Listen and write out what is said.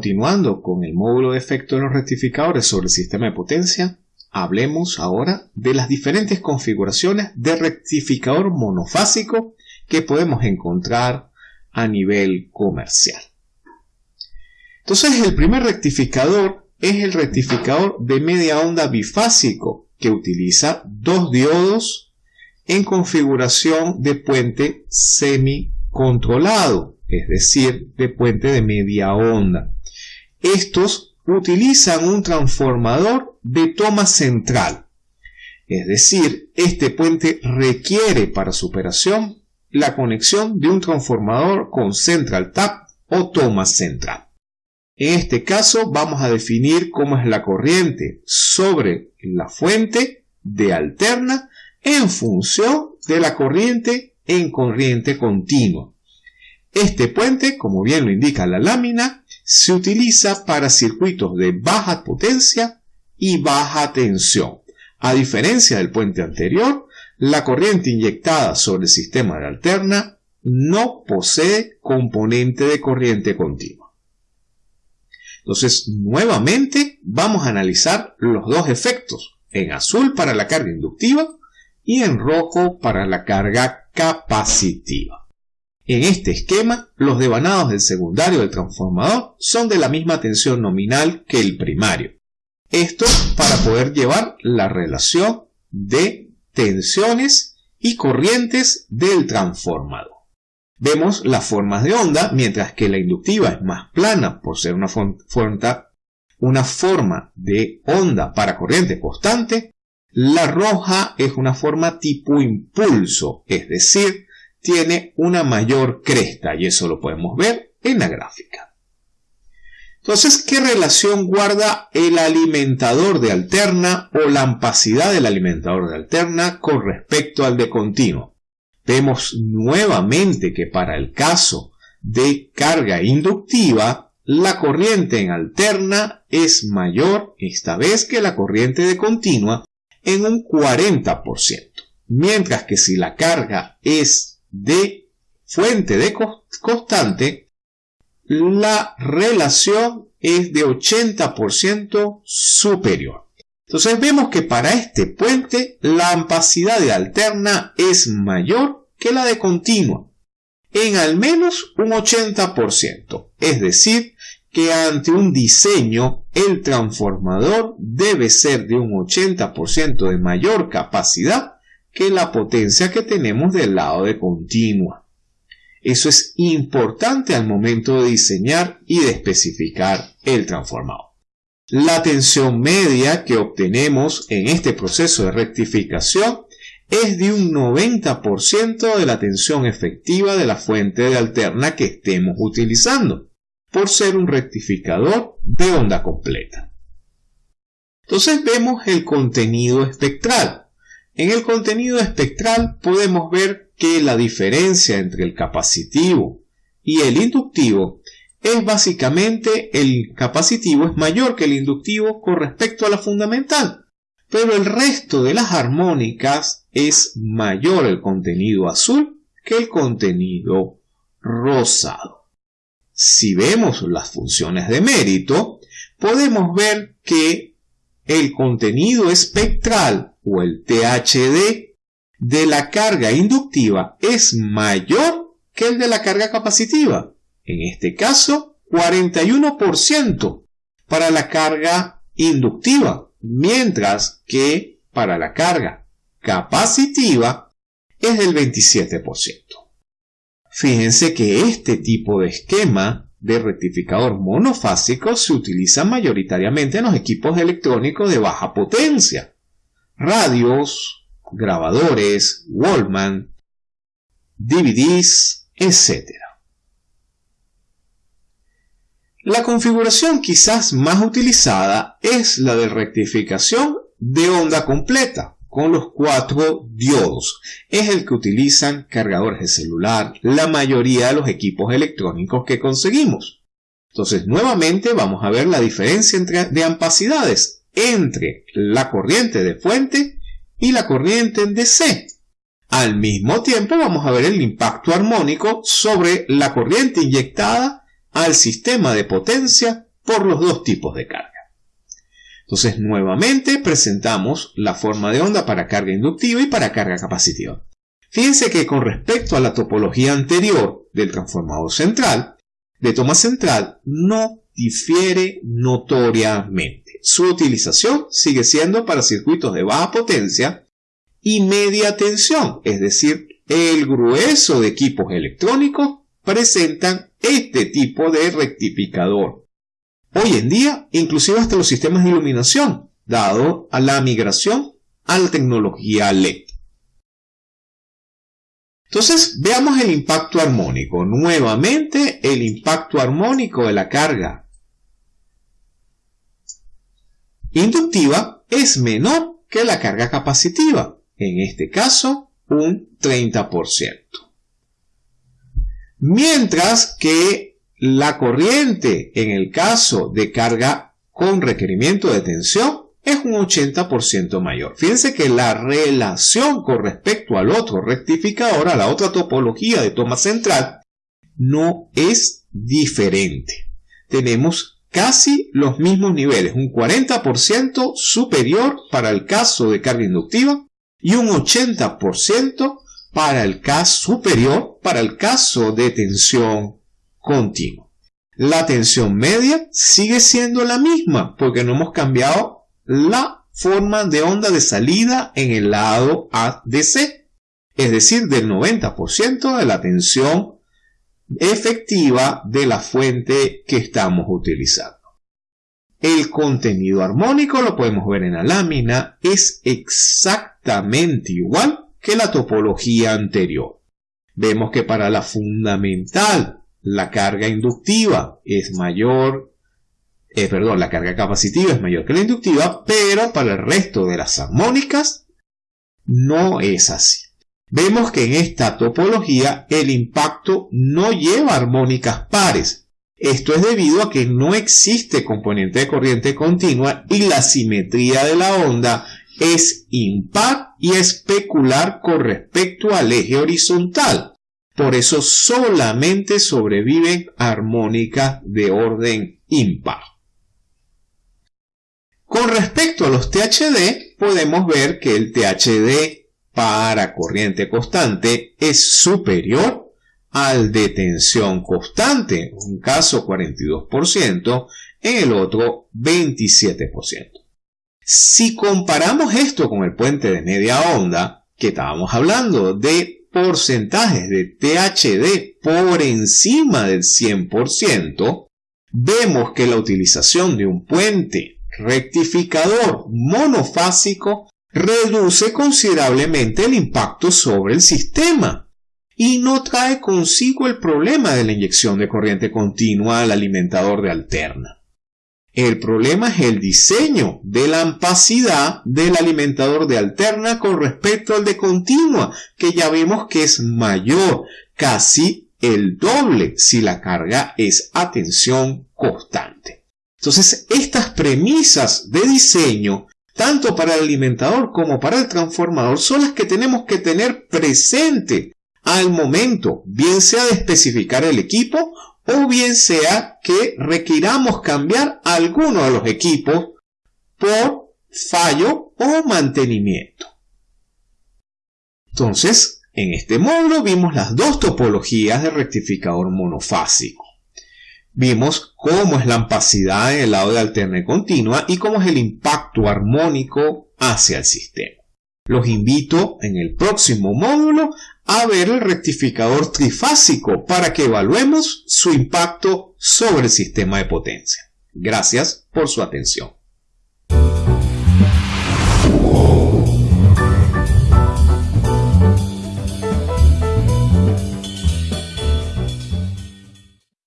continuando con el módulo de efecto de los rectificadores sobre el sistema de potencia, hablemos ahora de las diferentes configuraciones de rectificador monofásico que podemos encontrar a nivel comercial. Entonces el primer rectificador es el rectificador de media onda bifásico que utiliza dos diodos en configuración de puente semi-controlado, es decir, de puente de media onda. Estos utilizan un transformador de toma central, es decir, este puente requiere para su operación la conexión de un transformador con central tap o toma central. En este caso vamos a definir cómo es la corriente sobre la fuente de alterna en función de la corriente en corriente continua. Este puente, como bien lo indica la lámina, se utiliza para circuitos de baja potencia y baja tensión. A diferencia del puente anterior, la corriente inyectada sobre el sistema de alterna no posee componente de corriente continua. Entonces, nuevamente vamos a analizar los dos efectos, en azul para la carga inductiva y en rojo para la carga capacitiva. En este esquema, los devanados del secundario del transformador son de la misma tensión nominal que el primario. Esto para poder llevar la relación de tensiones y corrientes del transformador. Vemos las formas de onda, mientras que la inductiva es más plana por ser una, una forma de onda para corriente constante. La roja es una forma tipo impulso, es decir, tiene una mayor cresta y eso lo podemos ver en la gráfica. Entonces, ¿qué relación guarda el alimentador de alterna o la ampacidad del alimentador de alterna con respecto al de continuo? Vemos nuevamente que para el caso de carga inductiva, la corriente en alterna es mayor esta vez que la corriente de continua en un 40%, mientras que si la carga es de fuente de constante, la relación es de 80% superior. Entonces vemos que para este puente la ampacidad de alterna es mayor que la de continua, en al menos un 80%. Es decir, que ante un diseño el transformador debe ser de un 80% de mayor capacidad que la potencia que tenemos del lado de continua. Eso es importante al momento de diseñar y de especificar el transformador. La tensión media que obtenemos en este proceso de rectificación es de un 90% de la tensión efectiva de la fuente de alterna que estemos utilizando, por ser un rectificador de onda completa. Entonces vemos el contenido espectral. En el contenido espectral podemos ver que la diferencia entre el capacitivo y el inductivo es básicamente el capacitivo es mayor que el inductivo con respecto a la fundamental, pero el resto de las armónicas es mayor el contenido azul que el contenido rosado. Si vemos las funciones de mérito, podemos ver que el contenido espectral o el THD de la carga inductiva es mayor que el de la carga capacitiva. En este caso, 41% para la carga inductiva mientras que para la carga capacitiva es del 27%. Fíjense que este tipo de esquema de rectificador monofásico se utiliza mayoritariamente en los equipos electrónicos de baja potencia, radios, grabadores, Wallman, DVDs, etc. La configuración quizás más utilizada es la de rectificación de onda completa con los cuatro diodos. Es el que utilizan cargadores de celular, la mayoría de los equipos electrónicos que conseguimos. Entonces, nuevamente vamos a ver la diferencia de ampacidades entre la corriente de fuente y la corriente en DC. Al mismo tiempo vamos a ver el impacto armónico sobre la corriente inyectada al sistema de potencia por los dos tipos de carga. Entonces, nuevamente presentamos la forma de onda para carga inductiva y para carga capacitiva. Fíjense que con respecto a la topología anterior del transformador central, de toma central, no difiere notoriamente. Su utilización sigue siendo para circuitos de baja potencia y media tensión, es decir, el grueso de equipos electrónicos presentan este tipo de rectificador. Hoy en día, inclusive hasta los sistemas de iluminación, dado a la migración a la tecnología LED. Entonces, veamos el impacto armónico. Nuevamente, el impacto armónico de la carga inductiva es menor que la carga capacitiva. En este caso, un 30%. Mientras que la corriente, en el caso de carga con requerimiento de tensión, es un 80% mayor. Fíjense que la relación con respecto al otro rectificador, a la otra topología de toma central, no es diferente. Tenemos casi los mismos niveles, un 40% superior para el caso de carga inductiva y un 80% para el caso superior para el caso de tensión continua. La tensión media sigue siendo la misma porque no hemos cambiado la forma de onda de salida en el lado ADC, es decir, del 90% de la tensión efectiva de la fuente que estamos utilizando. El contenido armónico, lo podemos ver en la lámina, es exactamente igual que la topología anterior. Vemos que para la fundamental la carga inductiva es mayor eh, perdón, la carga capacitiva es mayor que la inductiva, pero para el resto de las armónicas no es así. Vemos que en esta topología el impacto no lleva armónicas pares. Esto es debido a que no existe componente de corriente continua y la simetría de la onda es impar y especular con respecto al eje horizontal. Por eso solamente sobreviven armónicas de orden impar. Con respecto a los THD, podemos ver que el THD para corriente constante es superior al de tensión constante, un caso 42%, en el otro 27%. Si comparamos esto con el puente de media onda, que estábamos hablando de porcentajes de THD por encima del 100%, vemos que la utilización de un puente rectificador monofásico reduce considerablemente el impacto sobre el sistema y no trae consigo el problema de la inyección de corriente continua al alimentador de alterna. El problema es el diseño de la ampacidad del alimentador de alterna con respecto al de continua, que ya vemos que es mayor, casi el doble si la carga es a tensión constante. Entonces, estas premisas de diseño, tanto para el alimentador como para el transformador, son las que tenemos que tener presente al momento, bien sea de especificar el equipo o bien sea que requiramos cambiar alguno de los equipos por fallo o mantenimiento. Entonces, en este módulo vimos las dos topologías de rectificador monofásico. Vimos cómo es la ampacidad en el lado de alterna continua y cómo es el impacto armónico hacia el sistema. Los invito en el próximo módulo a ver el rectificador trifásico para que evaluemos su impacto sobre el sistema de potencia. Gracias por su atención.